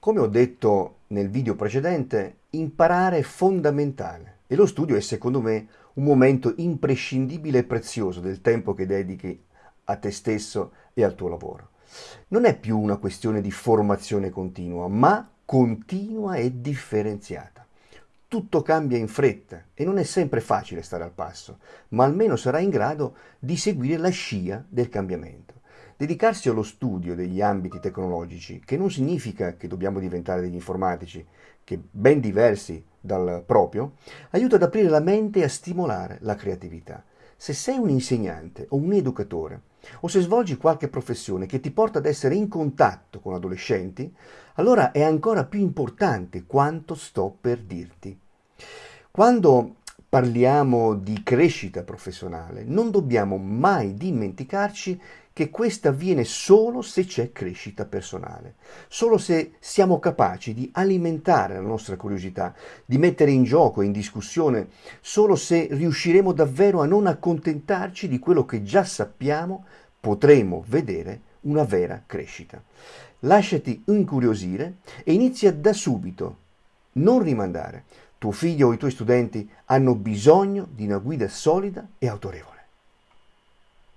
Come ho detto nel video precedente, imparare è fondamentale e lo studio è secondo me un momento imprescindibile e prezioso del tempo che dedichi a te stesso e al tuo lavoro. Non è più una questione di formazione continua, ma continua e differenziata. Tutto cambia in fretta e non è sempre facile stare al passo, ma almeno sarai in grado di seguire la scia del cambiamento. Dedicarsi allo studio degli ambiti tecnologici, che non significa che dobbiamo diventare degli informatici, che ben diversi dal proprio, aiuta ad aprire la mente e a stimolare la creatività. Se sei un insegnante o un educatore, o se svolgi qualche professione che ti porta ad essere in contatto con adolescenti, allora è ancora più importante quanto sto per dirti. Quando parliamo di crescita professionale, non dobbiamo mai dimenticarci che questa avviene solo se c'è crescita personale, solo se siamo capaci di alimentare la nostra curiosità, di mettere in gioco in discussione, solo se riusciremo davvero a non accontentarci di quello che già sappiamo, potremo vedere una vera crescita. Lasciati incuriosire e inizia da subito, non rimandare. Tuo figlio o i tuoi studenti hanno bisogno di una guida solida e autorevole.